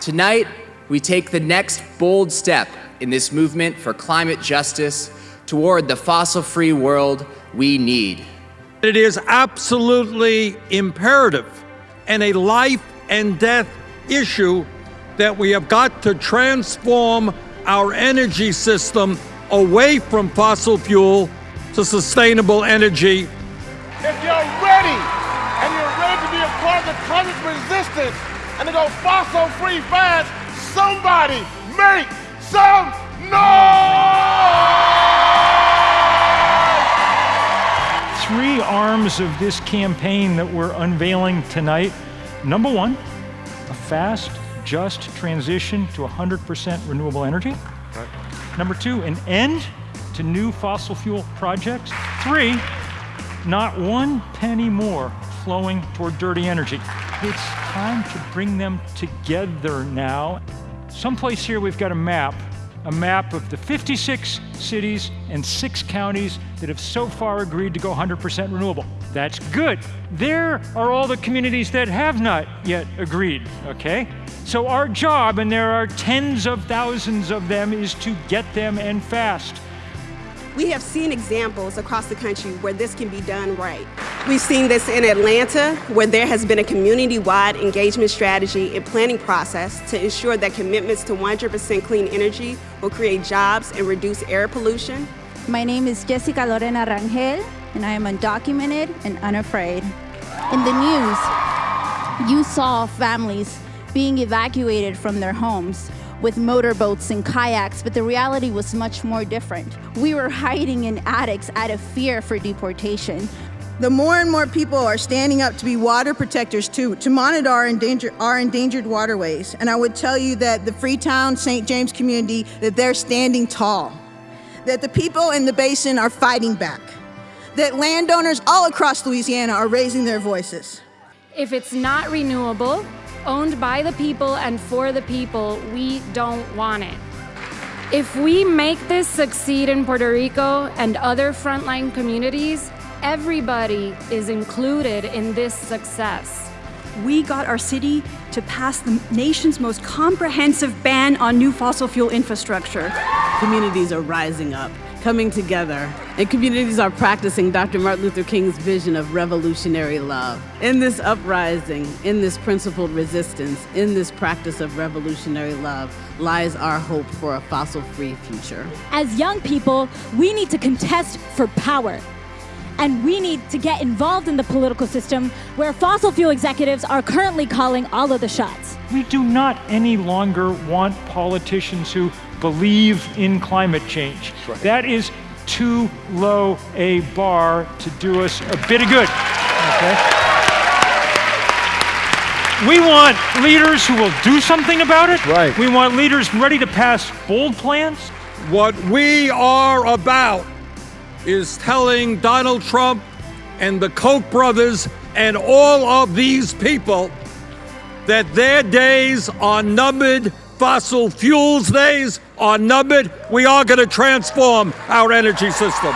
Tonight, we take the next bold step in this movement for climate justice toward the fossil free world we need. It is absolutely imperative and a life and death issue that we have got to transform our energy system away from fossil fuel to sustainable energy. If you're ready and you're ready to be a part of the climate resistance and to go fossil free fast, somebody make some noise! Three arms of this campaign that we're unveiling tonight. Number one, a fast, just transition to 100% renewable energy. Right. Number two, an end to new fossil fuel projects. Three, not one penny more flowing toward dirty energy. It's time to bring them together now. Someplace here we've got a map, a map of the 56 cities and six counties that have so far agreed to go 100% renewable. That's good. There are all the communities that have not yet agreed, okay? So our job, and there are tens of thousands of them, is to get them and fast. We have seen examples across the country where this can be done right. We've seen this in Atlanta, where there has been a community-wide engagement strategy and planning process to ensure that commitments to 100% clean energy will create jobs and reduce air pollution. My name is Jessica Lorena Rangel, and I am undocumented and unafraid. In the news, you saw families being evacuated from their homes with motorboats and kayaks, but the reality was much more different. We were hiding in attics out of fear for deportation. The more and more people are standing up to be water protectors too, to monitor our, endanger, our endangered waterways. And I would tell you that the Freetown St. James community, that they're standing tall. That the people in the basin are fighting back. That landowners all across Louisiana are raising their voices. If it's not renewable, owned by the people and for the people, we don't want it. If we make this succeed in Puerto Rico and other frontline communities, everybody is included in this success. We got our city to pass the nation's most comprehensive ban on new fossil fuel infrastructure. Communities are rising up coming together, and communities are practicing Dr. Martin Luther King's vision of revolutionary love. In this uprising, in this principled resistance, in this practice of revolutionary love, lies our hope for a fossil free future. As young people, we need to contest for power. And we need to get involved in the political system where fossil fuel executives are currently calling all of the shots. We do not any longer want politicians who believe in climate change. Right. That is too low a bar to do us a bit of good. Okay? We want leaders who will do something about it. Right. We want leaders ready to pass bold plans. What we are about is telling Donald Trump and the Koch brothers and all of these people that their days are numbered fossil fuels days are numbered. We are going to transform our energy system.